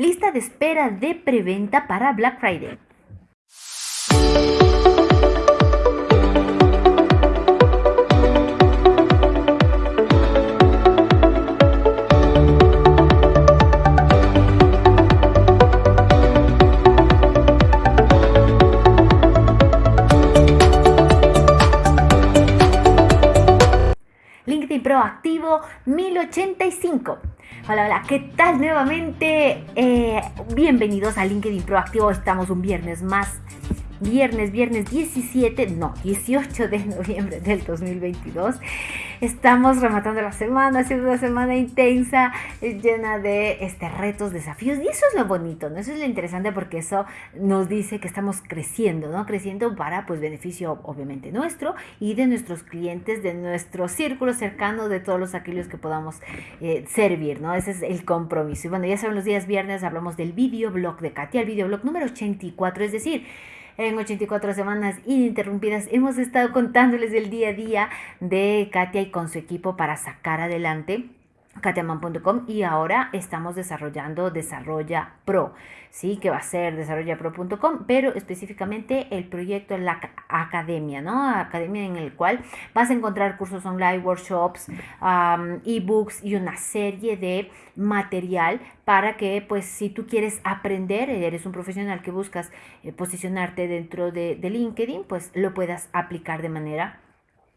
Lista de espera de preventa para Black Friday. LinkedIn Proactivo 1085. Hola, hola, ¿qué tal nuevamente? Eh, bienvenidos a LinkedIn Proactivo. Estamos un viernes más viernes, viernes 17, no, 18 de noviembre del 2022. Estamos rematando la semana, haciendo una semana intensa, eh, llena de este, retos, desafíos. Y eso es lo bonito, ¿no? Eso es lo interesante porque eso nos dice que estamos creciendo, ¿no? Creciendo para, pues, beneficio obviamente nuestro y de nuestros clientes, de nuestro círculo cercano, de todos los aquellos que podamos eh, servir, ¿no? Ese es el compromiso. Y bueno, ya saben, los días viernes hablamos del videoblog de Katia, el videoblog número 84, es decir, en 84 semanas ininterrumpidas hemos estado contándoles el día a día de Katia y con su equipo para sacar adelante katiaman.com y ahora estamos desarrollando Desarrolla Pro, ¿sí? Que va a ser desarrollapro.com, pero específicamente el proyecto en la academia, ¿no? Academia en el cual vas a encontrar cursos online, workshops, ebooks y una serie de material para que, pues, si tú quieres aprender, eres un profesional que buscas eh, posicionarte dentro de, de LinkedIn, pues lo puedas aplicar de manera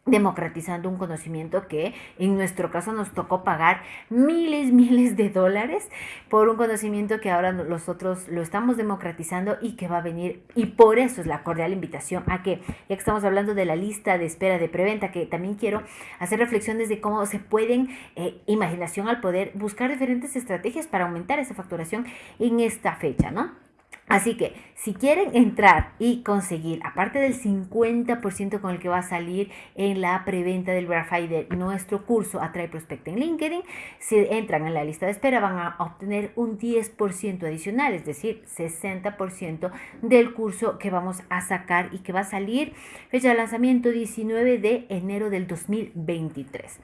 democratizando un conocimiento que en nuestro caso nos tocó pagar miles, miles de dólares por un conocimiento que ahora nosotros lo estamos democratizando y que va a venir. Y por eso es la cordial invitación a que, ya que estamos hablando de la lista de espera de preventa, que también quiero hacer reflexiones de cómo se pueden, eh, imaginación al poder, buscar diferentes estrategias para aumentar esa facturación en esta fecha, ¿no? Así que si quieren entrar y conseguir, aparte del 50% con el que va a salir en la preventa del Verify de nuestro curso Atrae Prospecta en LinkedIn, si entran en la lista de espera van a obtener un 10% adicional, es decir, 60% del curso que vamos a sacar y que va a salir fecha de lanzamiento 19 de enero del 2023.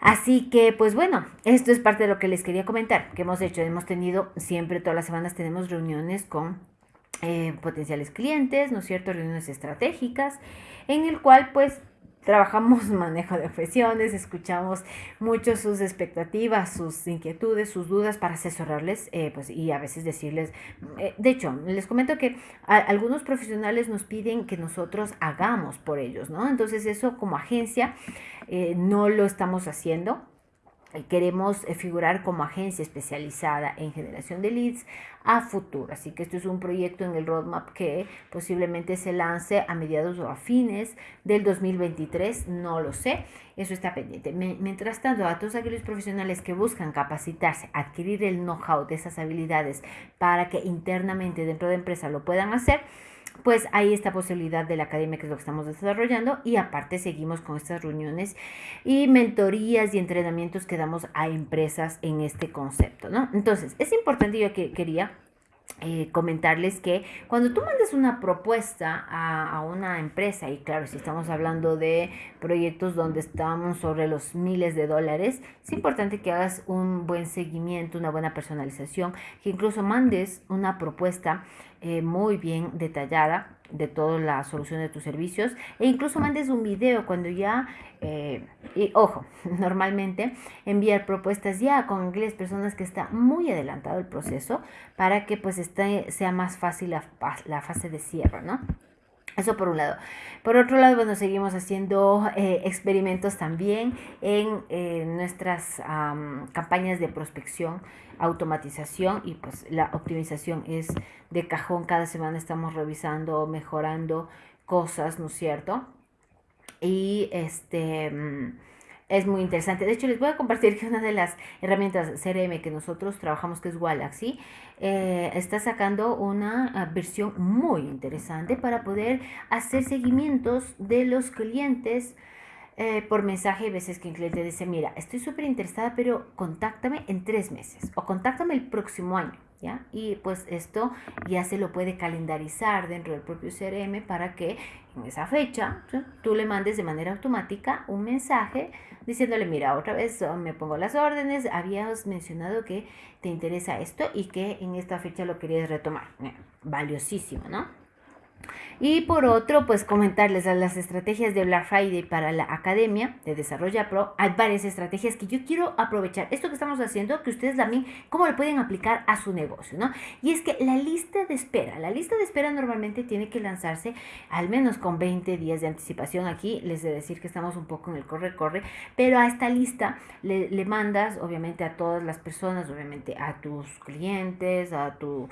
Así que, pues bueno, esto es parte de lo que les quería comentar, que hemos hecho. Hemos tenido, siempre todas las semanas tenemos reuniones con eh, potenciales clientes, ¿no es cierto? Reuniones estratégicas, en el cual pues trabajamos manejo de objeciones, escuchamos mucho sus expectativas, sus inquietudes, sus dudas para asesorarles eh, pues, y a veces decirles, eh, de hecho, les comento que algunos profesionales nos piden que nosotros hagamos por ellos, ¿no? Entonces eso como agencia eh, no lo estamos haciendo queremos eh, figurar como agencia especializada en generación de leads a futuro. Así que esto es un proyecto en el roadmap que posiblemente se lance a mediados o a fines del 2023, no lo sé, eso está pendiente. Mientras tanto, a todos aquellos profesionales que buscan capacitarse, adquirir el know-how de esas habilidades para que internamente dentro de empresa lo puedan hacer, pues hay esta posibilidad de la academia que es lo que estamos desarrollando y aparte seguimos con estas reuniones y mentorías y entrenamientos que damos a empresas en este concepto, ¿no? Entonces, es importante, yo que quería eh, comentarles que cuando tú mandes una propuesta a, a, una empresa, y claro, si estamos hablando de proyectos donde estamos sobre los miles de dólares, es importante que hagas un buen seguimiento, una buena personalización, que incluso mandes una propuesta eh, muy bien detallada de toda la solución de tus servicios e incluso mandes un video cuando ya, eh, y ojo, normalmente enviar propuestas ya con inglés, personas que está muy adelantado el proceso para que pues esté, sea más fácil la, la fase de cierre, ¿no? Eso por un lado. Por otro lado, bueno, seguimos haciendo eh, experimentos también en eh, nuestras campañas de prospección, automatización y pues la optimización es de cajón. Cada semana estamos revisando, mejorando cosas, ¿no es cierto? Y este... Mm, es muy interesante. De hecho, les voy a compartir que una de las herramientas CRM que nosotros trabajamos, que es Galaxy, eh, está sacando una ah, versión muy interesante para poder hacer seguimientos de los clientes eh, por mensaje. A veces que el cliente dice, mira, estoy súper interesada, pero contáctame en tres meses o contáctame el próximo año. ¿Ya? Y pues esto ya se lo puede calendarizar dentro del propio CRM para que en esa fecha tú le mandes de manera automática un mensaje diciéndole, mira, otra vez me pongo las órdenes, habías mencionado que te interesa esto y que en esta fecha lo querías retomar. Valiosísimo, ¿no? Y por otro, pues comentarles las estrategias de Black Friday para la Academia de Desarrollo Pro. Hay varias estrategias que yo quiero aprovechar. Esto que estamos haciendo, que ustedes también, cómo lo pueden aplicar a su negocio, ¿no? Y es que la lista de espera, la lista de espera normalmente tiene que lanzarse al menos con 20 días de anticipación. Aquí les de decir que estamos un poco en el corre-corre, pero a esta lista le, le mandas, obviamente, a todas las personas, obviamente, a tus clientes, a tu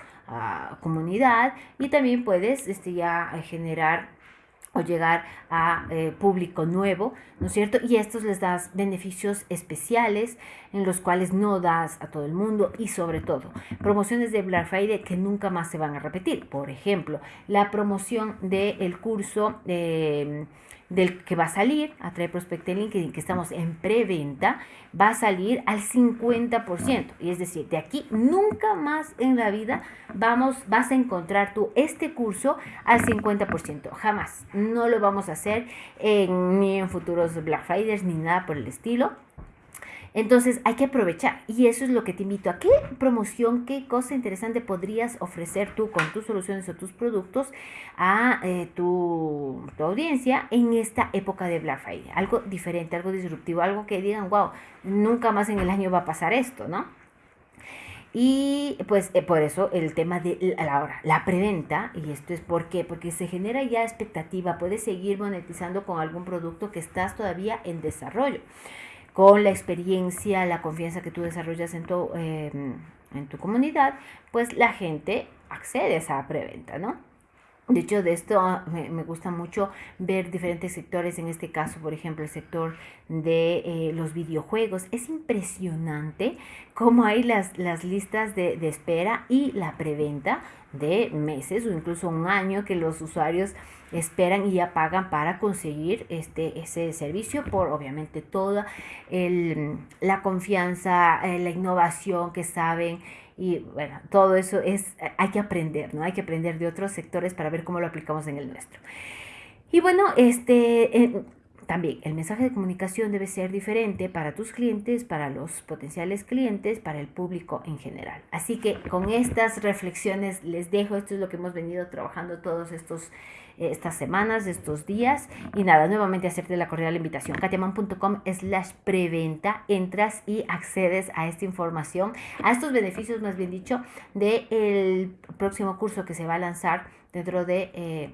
comunidad y también puedes este, ya generar o llegar a eh, público nuevo, ¿no es cierto? Y estos les das beneficios especiales en los cuales no das a todo el mundo y sobre todo promociones de Black Friday que nunca más se van a repetir. Por ejemplo, la promoción del curso de del que va a salir, Prospect en LinkedIn, que estamos en preventa, va a salir al 50%. Y es decir, de aquí nunca más en la vida vamos, vas a encontrar tú este curso al 50%. Jamás. No lo vamos a hacer ni en futuros Black Fridays ni nada por el estilo. Entonces hay que aprovechar y eso es lo que te invito a qué promoción, qué cosa interesante podrías ofrecer tú con tus soluciones o tus productos a eh, tu, audiencia en esta época de Black Friday. Algo diferente, algo disruptivo, algo que digan, wow, nunca más en el año va a pasar esto, ¿no? Y pues eh, por eso el tema de la, la preventa, y esto es por porque se genera ya expectativa, puedes seguir monetizando con algún producto que estás todavía en desarrollo con la experiencia, la confianza que tú desarrollas en tu, em, en tu comunidad, pues la gente accede a esa preventa, ¿no? De hecho, de esto ah, me, gusta mucho ver diferentes sectores, en este caso, por ejemplo, el sector de eh, los videojuegos. Es impresionante cómo hay las, las listas de, de espera y la preventa de meses o incluso un año que los usuarios esperan y ya pagan para conseguir este, ese servicio por obviamente toda la confianza, eh, la innovación que saben y bueno, todo eso es, hay que aprender, ¿no? Hay que aprender de otros sectores para ver cómo lo aplicamos en el nuestro. Y bueno, este, también el mensaje de comunicación debe ser diferente para tus clientes, para los potenciales clientes, para el público en general. Así que con estas reflexiones les dejo, esto es lo que hemos venido trabajando todos estos eh, estas semanas, estos días. Y nada, nuevamente hacerte la cordial invitación. katiaman.com slash preventa. Entras y accedes a esta información, a estos beneficios, más bien dicho, del el próximo curso que se va a lanzar dentro de, eh,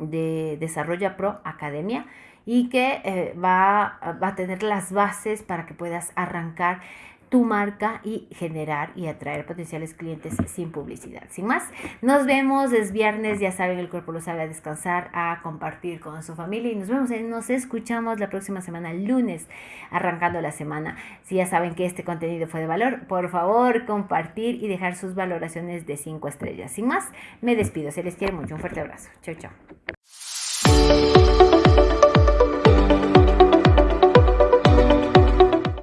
de Desarrolla Pro Academia y que eh, va, va a tener las bases para que puedas arrancar tu marca y generar y atraer potenciales clientes sin publicidad. Sin más, nos vemos, es viernes, ya saben, el cuerpo lo sabe a descansar, a compartir con su familia y nos vemos, y nos escuchamos la próxima semana, lunes, arrancando la semana. Si ya saben que este contenido fue de valor, por favor, compartir y dejar sus valoraciones de 5 estrellas. Sin más, me despido, se les quiere mucho, un fuerte abrazo. Chao, chao.